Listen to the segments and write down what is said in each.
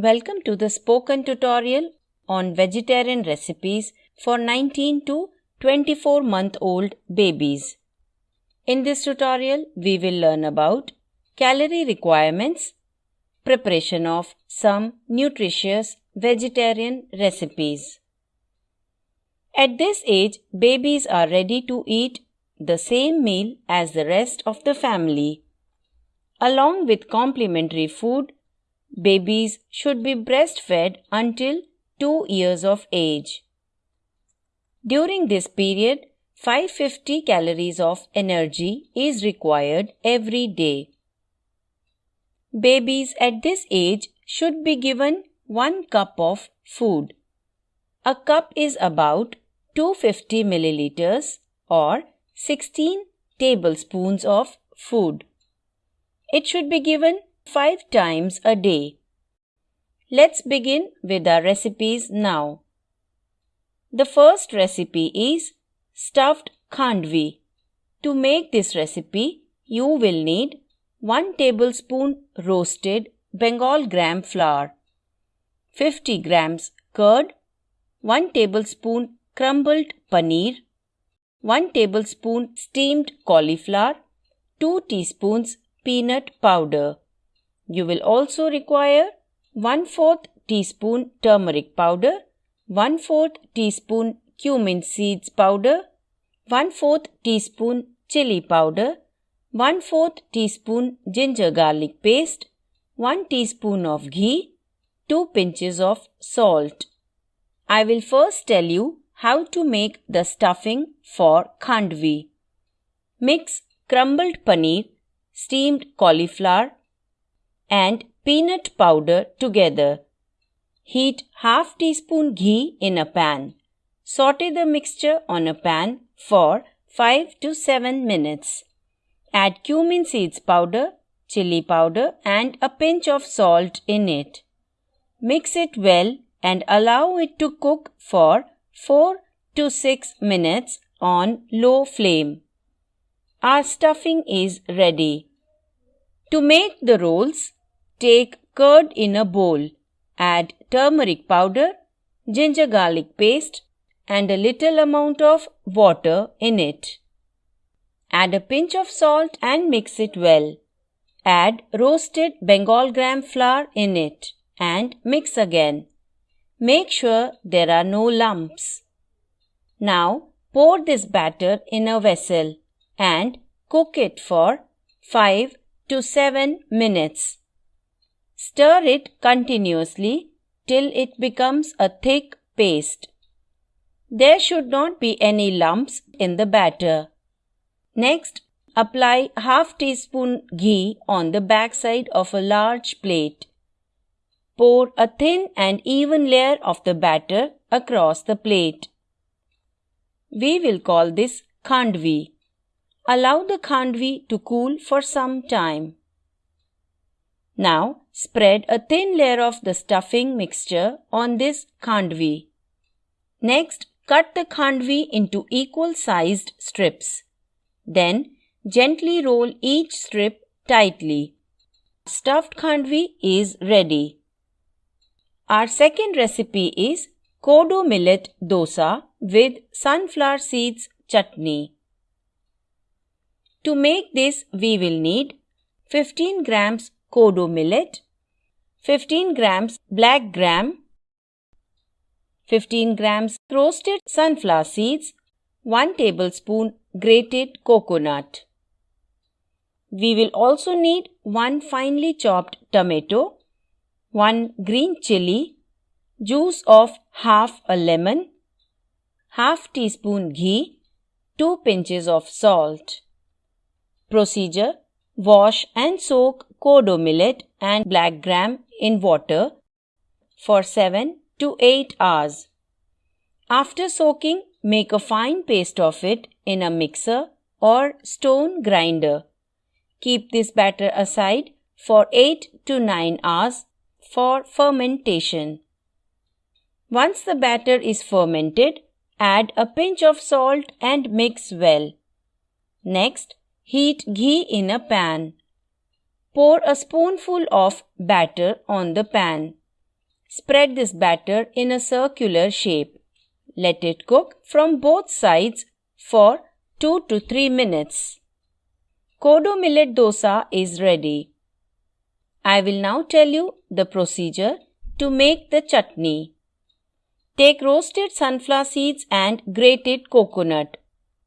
Welcome to the spoken tutorial on vegetarian recipes for 19 to 24 month old babies. In this tutorial, we will learn about calorie requirements, preparation of some nutritious vegetarian recipes. At this age, babies are ready to eat the same meal as the rest of the family. Along with complementary food, babies should be breastfed until 2 years of age. During this period, 550 calories of energy is required every day. Babies at this age should be given 1 cup of food. A cup is about 250 milliliters or 16 tablespoons of food. It should be given 5 times a day. Let's begin with our recipes now. The first recipe is stuffed khandvi. To make this recipe, you will need 1 tablespoon roasted Bengal gram flour, 50 grams curd, 1 tablespoon crumbled paneer, 1 tablespoon steamed cauliflower, 2 teaspoons peanut powder. You will also require 1 4th teaspoon turmeric powder, 1 4th teaspoon cumin seeds powder, 1 4th teaspoon chili powder, 1 4th teaspoon ginger garlic paste, 1 teaspoon of ghee, 2 pinches of salt. I will first tell you how to make the stuffing for khandvi. Mix crumbled paneer, steamed cauliflower, and peanut powder together. Heat half teaspoon ghee in a pan. Saute the mixture on a pan for 5 to 7 minutes. Add cumin seeds powder, chili powder and a pinch of salt in it. Mix it well and allow it to cook for 4 to 6 minutes on low flame. Our stuffing is ready. To make the rolls, Take curd in a bowl. Add turmeric powder, ginger garlic paste, and a little amount of water in it. Add a pinch of salt and mix it well. Add roasted Bengal gram flour in it and mix again. Make sure there are no lumps. Now pour this batter in a vessel and cook it for 5 to 7 minutes. Stir it continuously till it becomes a thick paste. There should not be any lumps in the batter. Next, apply half teaspoon ghee on the backside of a large plate. Pour a thin and even layer of the batter across the plate. We will call this khandvi. Allow the khandvi to cool for some time. Now spread a thin layer of the stuffing mixture on this khandvi. Next, cut the khandvi into equal sized strips. Then, gently roll each strip tightly. Stuffed khandvi is ready. Our second recipe is kodo millet dosa with sunflower seeds chutney. To make this, we will need 15 grams kodo millet, 15 grams black gram, 15 grams roasted sunflower seeds, 1 tablespoon grated coconut. We will also need 1 finely chopped tomato, 1 green chili, juice of half a lemon, half teaspoon ghee, 2 pinches of salt. Procedure Wash and soak kodo millet and black gram in water for 7 to 8 hours. After soaking, make a fine paste of it in a mixer or stone grinder. Keep this batter aside for 8 to 9 hours for fermentation. Once the batter is fermented, add a pinch of salt and mix well. Next, heat ghee in a pan. Pour a spoonful of batter on the pan. Spread this batter in a circular shape. Let it cook from both sides for 2 to 3 minutes. Kodo millet dosa is ready. I will now tell you the procedure to make the chutney. Take roasted sunflower seeds and grated coconut.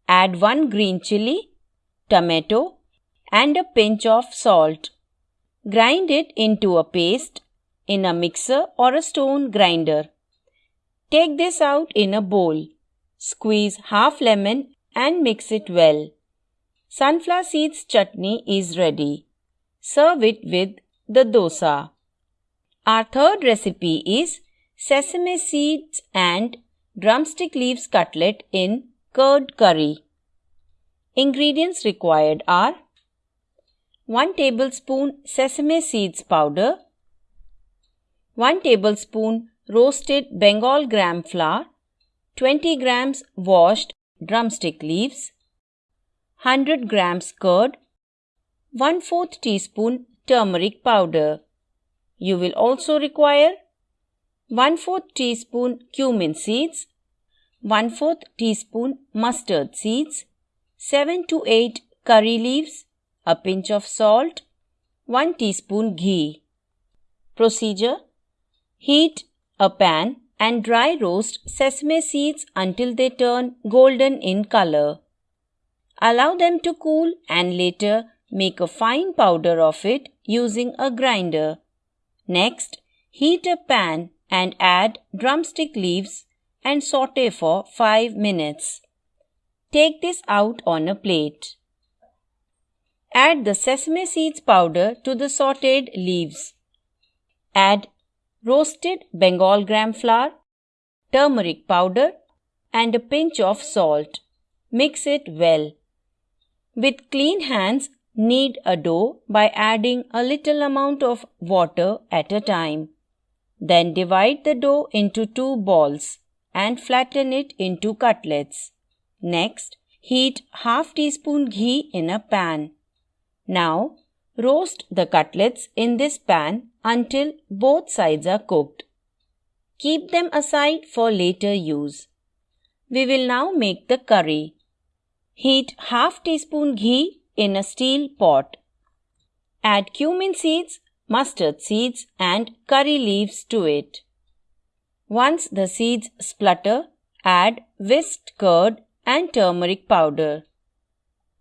Add 1 green chili, tomato, and a pinch of salt. Grind it into a paste in a mixer or a stone grinder. Take this out in a bowl. Squeeze half lemon and mix it well. Sunflower seeds chutney is ready. Serve it with the dosa. Our third recipe is sesame seeds and drumstick leaves cutlet in curd curry. Ingredients required are 1 tablespoon sesame seeds powder, 1 tablespoon roasted Bengal gram flour, 20 grams washed drumstick leaves, 100 grams curd, 1 4th teaspoon turmeric powder. You will also require 1 4th teaspoon cumin seeds, 1 4th teaspoon mustard seeds, 7 to 8 curry leaves, a pinch of salt, 1 teaspoon ghee. Procedure Heat a pan and dry roast sesame seeds until they turn golden in color. Allow them to cool and later make a fine powder of it using a grinder. Next, heat a pan and add drumstick leaves and saute for 5 minutes. Take this out on a plate. Add the sesame seeds powder to the sauteed leaves. Add roasted Bengal gram flour, turmeric powder, and a pinch of salt. Mix it well. With clean hands, knead a dough by adding a little amount of water at a time. Then divide the dough into two balls and flatten it into cutlets. Next, heat half teaspoon ghee in a pan. Now, roast the cutlets in this pan until both sides are cooked. Keep them aside for later use. We will now make the curry. Heat half teaspoon ghee in a steel pot. Add cumin seeds, mustard seeds and curry leaves to it. Once the seeds splutter, add whisked curd and turmeric powder.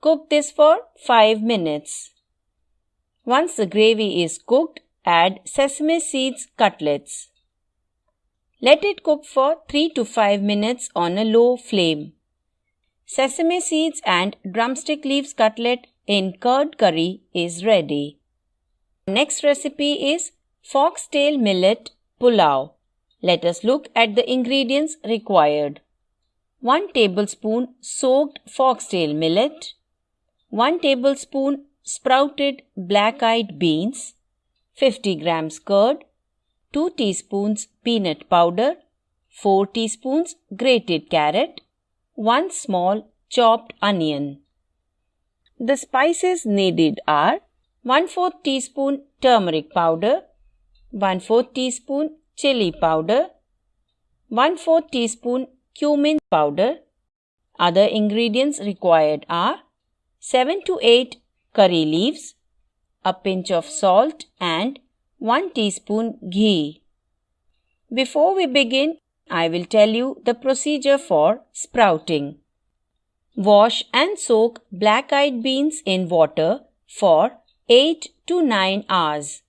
Cook this for 5 minutes. Once the gravy is cooked, add sesame seeds cutlets. Let it cook for 3 to 5 minutes on a low flame. Sesame seeds and drumstick leaves cutlet in curd curry is ready. Next recipe is foxtail millet pulao. Let us look at the ingredients required. 1 tablespoon soaked foxtail millet, 1 tablespoon sprouted black eyed beans, 50 grams curd, 2 teaspoons peanut powder, 4 teaspoons grated carrot, 1 small chopped onion. The spices needed are 1 4 teaspoon turmeric powder, 1 4 teaspoon chili powder, 1 4 teaspoon cumin powder. Other ingredients required are 7 to 8 curry leaves, a pinch of salt and 1 teaspoon ghee. Before we begin, I will tell you the procedure for sprouting. Wash and soak black eyed beans in water for 8 to 9 hours.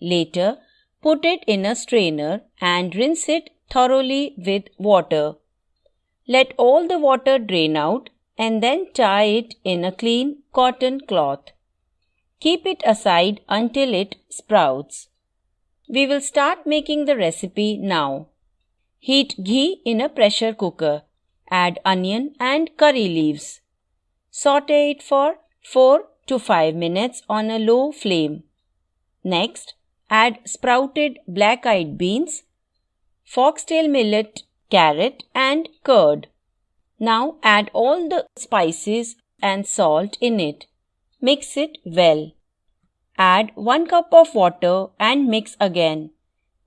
Later, put it in a strainer and rinse it thoroughly with water. Let all the water drain out and then tie it in a clean cotton cloth. Keep it aside until it sprouts. We will start making the recipe now. Heat ghee in a pressure cooker. Add onion and curry leaves. Saute it for 4 to 5 minutes on a low flame. Next, add sprouted black eyed beans, foxtail millet, carrot, and curd. Now add all the spices and salt in it. Mix it well. Add 1 cup of water and mix again.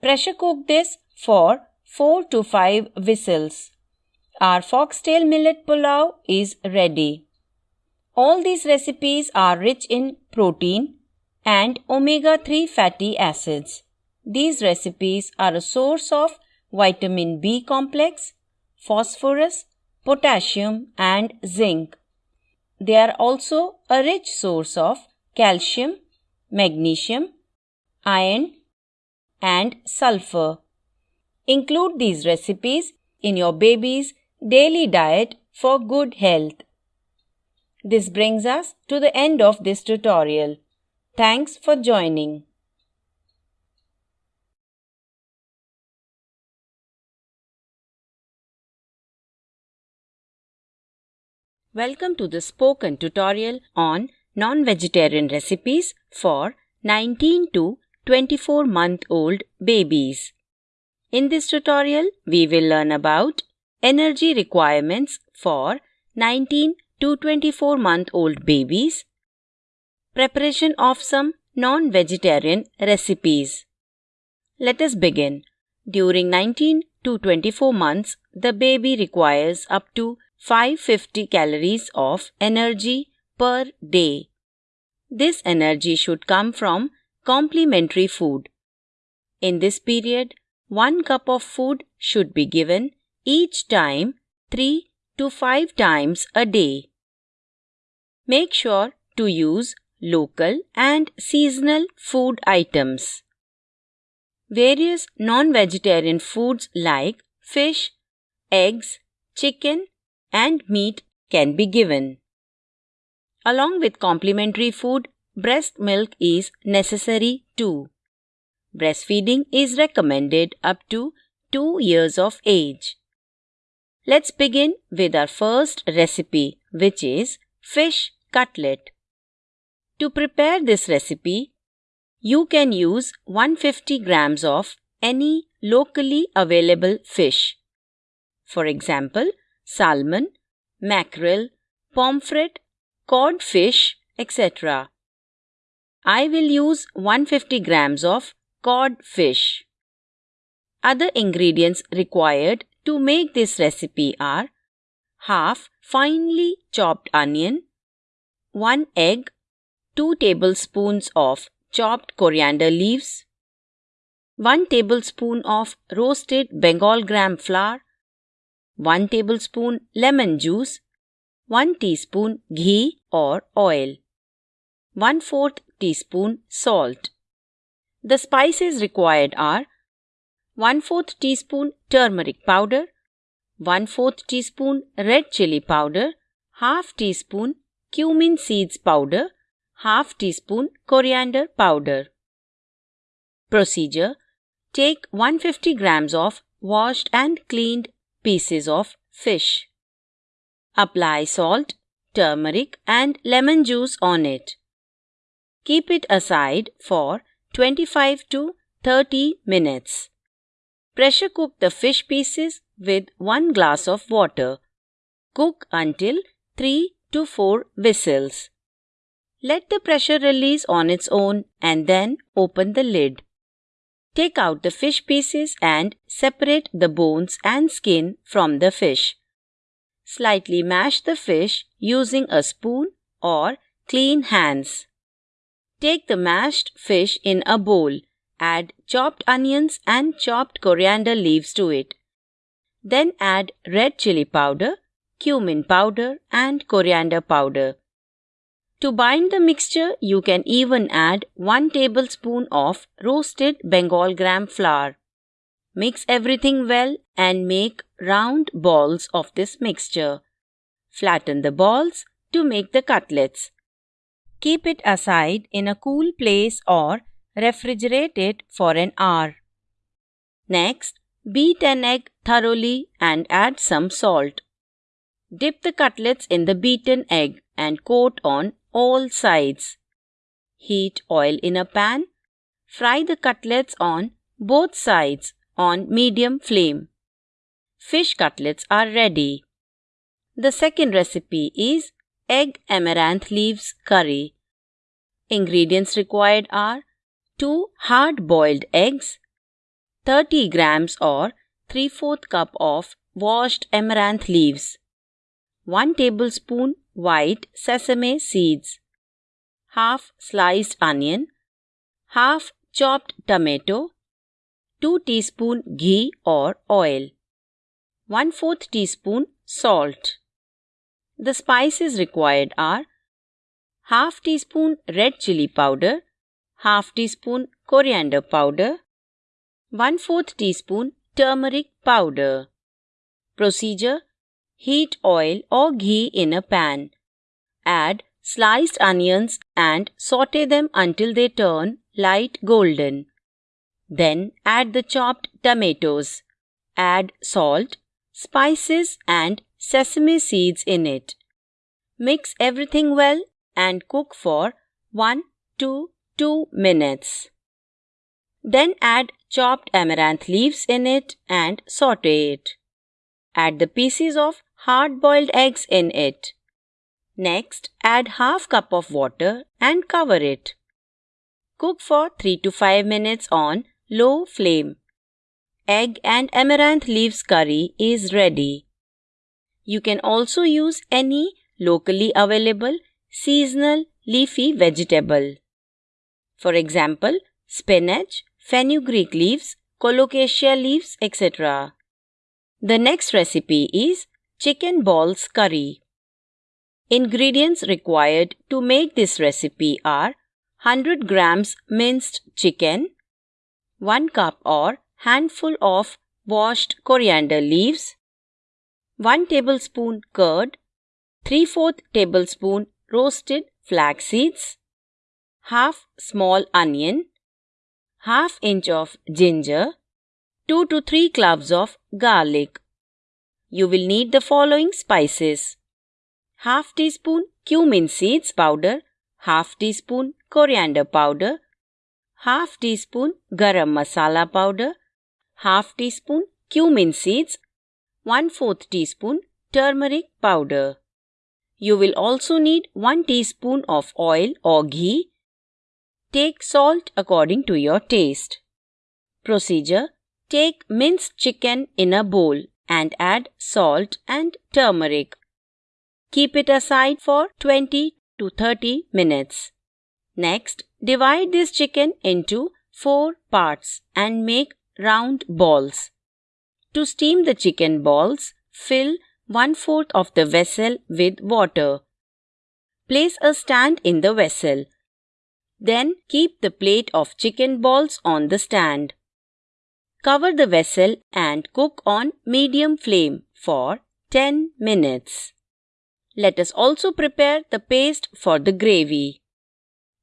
Pressure cook this for 4 to 5 whistles. Our foxtail millet pulao is ready. All these recipes are rich in protein and omega 3 fatty acids. These recipes are a source of vitamin B complex, phosphorus, potassium, and zinc. They are also a rich source of calcium, magnesium, iron, and sulfur. Include these recipes in your baby's daily diet for good health. This brings us to the end of this tutorial. Thanks for joining. Welcome to the spoken tutorial on non-vegetarian recipes for 19 to 24 month old babies. In this tutorial, we will learn about energy requirements for 19 to 24 month old babies, preparation of some non vegetarian recipes. Let us begin. During 19 to 24 months, the baby requires up to 550 calories of energy per day. This energy should come from complementary food. In this period, 1 cup of food should be given each time 3 to 5 times a day. Make sure to use local and seasonal food items. Various non vegetarian foods like fish, eggs, chicken, and meat can be given. Along with complementary food, breast milk is necessary too. Breastfeeding is recommended up to 2 years of age. Let's begin with our first recipe, which is fish cutlet. To prepare this recipe, you can use 150 grams of any locally available fish. For example, salmon, mackerel, pomfret, codfish, etc. I will use 150 grams of codfish. Other ingredients required to make this recipe are half finely chopped onion, 1 egg, 2 tablespoons of chopped coriander leaves, 1 tablespoon of roasted Bengal gram flour, 1 tablespoon lemon juice, 1 teaspoon ghee or oil, 1 4th teaspoon salt. The spices required are 1 4th teaspoon turmeric powder, 1 4th teaspoon red chili powder, half teaspoon cumin seeds powder, half teaspoon coriander powder. Procedure Take 150 grams of washed and cleaned pieces of fish. Apply salt, turmeric, and lemon juice on it. Keep it aside for 25 to 30 minutes. Pressure cook the fish pieces with 1 glass of water. Cook until 3 to 4 whistles. Let the pressure release on its own and then open the lid. Take out the fish pieces and separate the bones and skin from the fish. Slightly mash the fish using a spoon or clean hands. Take the mashed fish in a bowl. Add chopped onions and chopped coriander leaves to it. Then add red chili powder, cumin powder, and coriander powder. To bind the mixture, you can even add 1 tablespoon of roasted Bengal gram flour. Mix everything well and make round balls of this mixture. Flatten the balls to make the cutlets. Keep it aside in a cool place or refrigerate it for an hour. Next, beat an egg thoroughly and add some salt. Dip the cutlets in the beaten egg and coat on all sides. Heat oil in a pan. Fry the cutlets on both sides on medium flame. Fish cutlets are ready. The second recipe is egg amaranth leaves curry. Ingredients required are 2 hard boiled eggs, 30 grams or 3 4 cup of washed amaranth leaves, 1 tablespoon white sesame seeds, half sliced onion, half chopped tomato, 2 teaspoon ghee or oil, 1 4th teaspoon salt. The spices required are half teaspoon red chili powder, half teaspoon coriander powder, 1 4th teaspoon turmeric powder. Procedure Heat oil or ghee in a pan. Add sliced onions and saute them until they turn light golden. Then add the chopped tomatoes. Add salt, spices, and sesame seeds in it. Mix everything well and cook for 1 to 2 minutes. Then add chopped amaranth leaves in it and saute it. Add the pieces of hard boiled eggs in it. Next, add half cup of water and cover it. Cook for 3 to 5 minutes on low flame. Egg and amaranth leaves curry is ready. You can also use any locally available seasonal leafy vegetable. For example, spinach, fenugreek leaves, colocasia leaves, etc. The next recipe is chicken balls curry. Ingredients required to make this recipe are 100 grams minced chicken, 1 cup or handful of washed coriander leaves, 1 tablespoon curd, 3 4 tablespoon roasted flax seeds, half small onion, half inch of ginger, 2 to 3 cloves of garlic. You will need the following spices. Half teaspoon cumin seeds powder, half teaspoon coriander powder, half teaspoon garam masala powder, half teaspoon cumin seeds, 1 4th teaspoon turmeric powder. You will also need 1 teaspoon of oil or ghee. Take salt according to your taste. Procedure Take minced chicken in a bowl and add salt and turmeric. Keep it aside for 20 to 30 minutes. Next, divide this chicken into 4 parts and make round balls. To steam the chicken balls, fill one fourth of the vessel with water. Place a stand in the vessel. Then keep the plate of chicken balls on the stand. Cover the vessel and cook on medium flame for 10 minutes. Let us also prepare the paste for the gravy.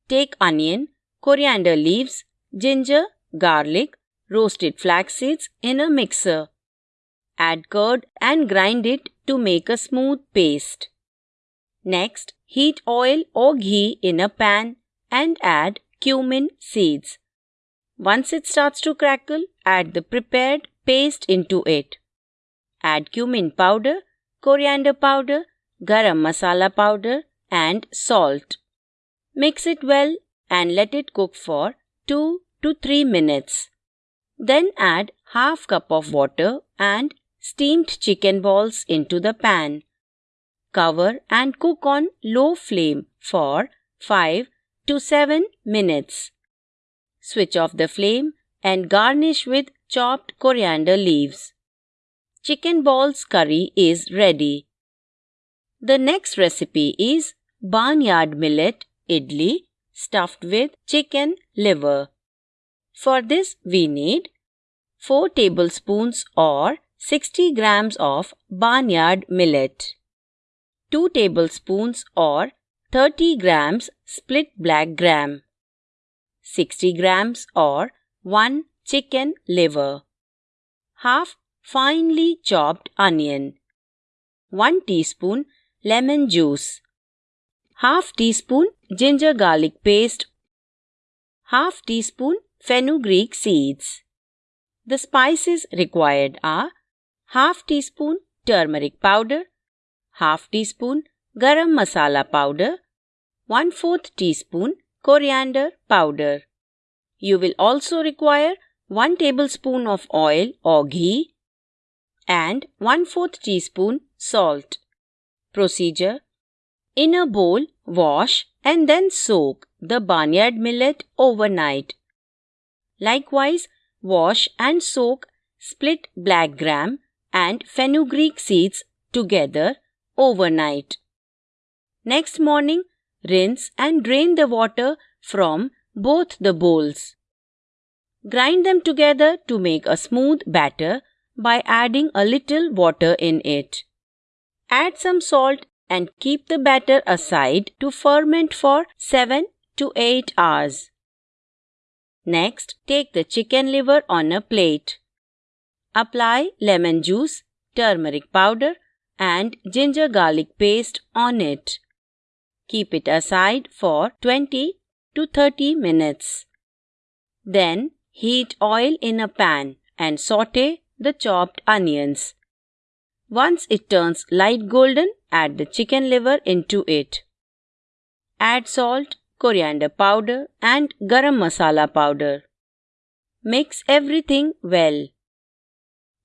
Take onion, coriander leaves, ginger, garlic, roasted flax seeds in a mixer. Add curd and grind it to make a smooth paste. Next, heat oil or ghee in a pan and add cumin seeds. Once it starts to crackle, add the prepared paste into it. Add cumin powder, coriander powder, garam masala powder, and salt. Mix it well and let it cook for 2 to 3 minutes. Then add half cup of water and steamed chicken balls into the pan. Cover and cook on low flame for 5 to 7 minutes. Switch off the flame and garnish with chopped coriander leaves. Chicken balls curry is ready. The next recipe is barnyard millet idli stuffed with chicken liver. For this we need 4 tablespoons or 60 grams of barnyard millet, 2 tablespoons or 30 grams split black gram, 60 grams or 1 chicken liver, half finely chopped onion, 1 teaspoon lemon juice, half teaspoon ginger garlic paste, half teaspoon fenugreek seeds. The spices required are half teaspoon turmeric powder, half teaspoon garam masala powder, 1 4th teaspoon coriander powder. You will also require 1 tablespoon of oil or ghee and 1 4th teaspoon salt. Procedure In a bowl, wash and then soak the barnyard millet overnight. Likewise, wash and soak split black gram and fenugreek seeds together overnight. Next morning, rinse and drain the water from both the bowls. Grind them together to make a smooth batter by adding a little water in it. Add some salt and keep the batter aside to ferment for 7 to 8 hours. Next, take the chicken liver on a plate. Apply lemon juice, turmeric powder, and ginger garlic paste on it. Keep it aside for 20 to 30 minutes. Then heat oil in a pan and saute the chopped onions. Once it turns light golden, add the chicken liver into it. Add salt, coriander powder, and garam masala powder. Mix everything well.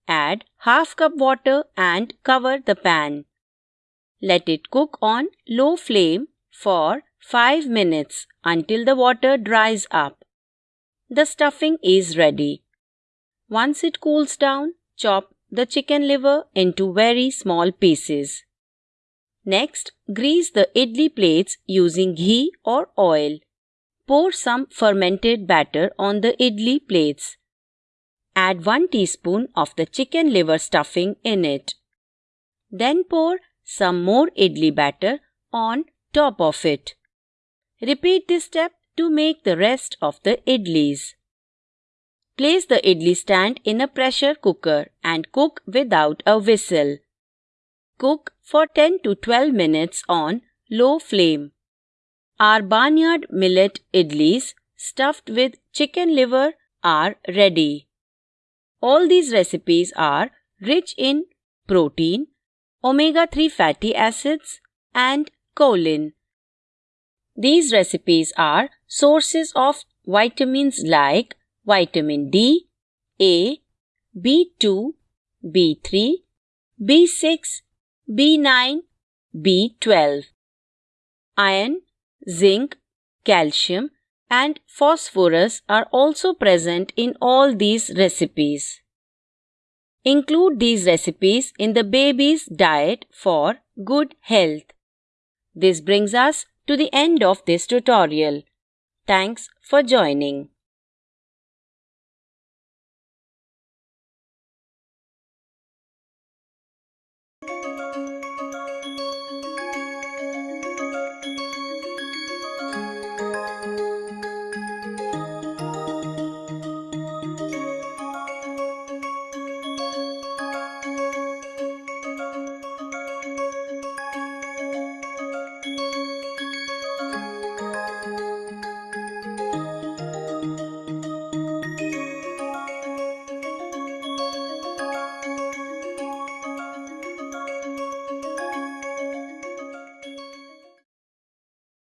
Add half cup water and cover the pan. Let it cook on low flame for 5 minutes until the water dries up. The stuffing is ready. Once it cools down, chop the chicken liver into very small pieces. Next, grease the idli plates using ghee or oil. Pour some fermented batter on the idli plates. Add 1 teaspoon of the chicken liver stuffing in it. Then pour some more idli batter on top of it. Repeat this step to make the rest of the idlis. Place the idli stand in a pressure cooker and cook without a whistle. Cook for 10 to 12 minutes on low flame. Our barnyard millet idlis stuffed with chicken liver are ready. All these recipes are rich in protein, omega 3 fatty acids, and choline. These recipes are sources of vitamins like vitamin D, A, B2, B3, B6, B9, B12. Iron, zinc, calcium, and phosphorus are also present in all these recipes. Include these recipes in the baby's diet for good health. This brings us to the end of this tutorial. Thanks for joining.